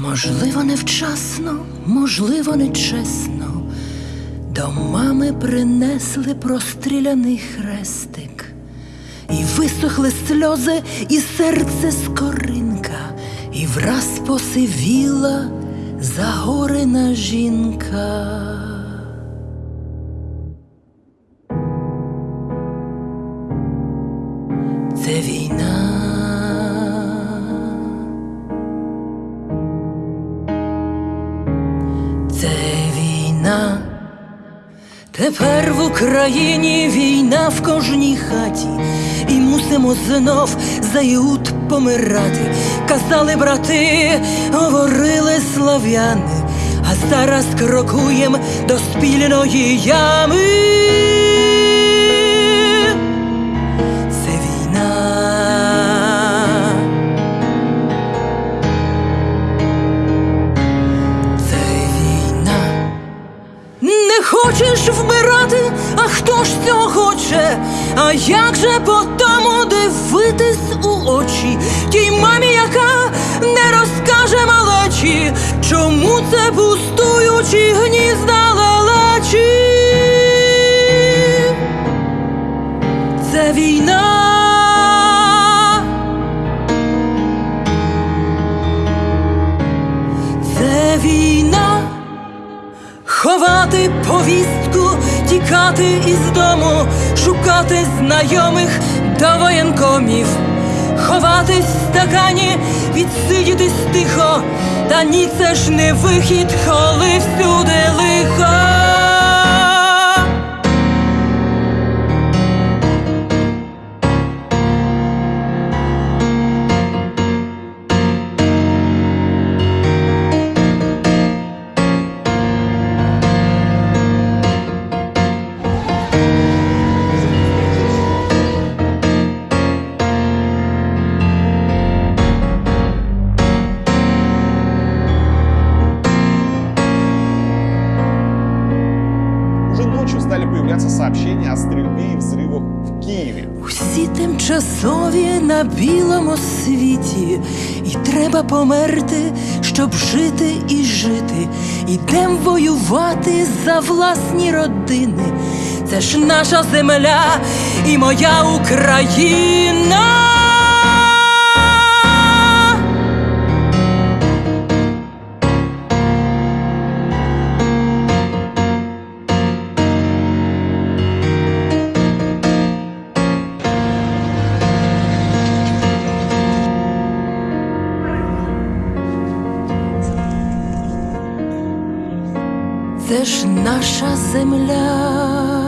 Можливо, невчасно, можливо, нечесно. До мами принесли простріляний хрестик, і висохли сльози, і серце скоринка, і враз посивіла загорена жінка. Це війна. Тепер в Україні війна в кожній хаті, і мусимо знов за Іуд помирати. Казали брати, говорили слав'яни, а зараз крокуєм до спільної ями. Хочеш вмирати, а хто ж цього хоче? А як же по тому дивитись у очі тій мамі, яка не розкаже малечі, чому це пустуючі гнізда лелечі? Це війна. Ховати повістку, тікати із дому, шукати знайомих та воєнкомів, ховатись в стакані, відсидітись тихо, та ні, це ж не вихід, коли всюди лихо. Стали появляться сообщения о стрельбе и взрывах в Киеве. Усі тимчасові на білому світі, і треба померти, щоб жити і жити. Ідем воювати за власні родини. Це ж наша земля і моя Україна. Це ж наша земля.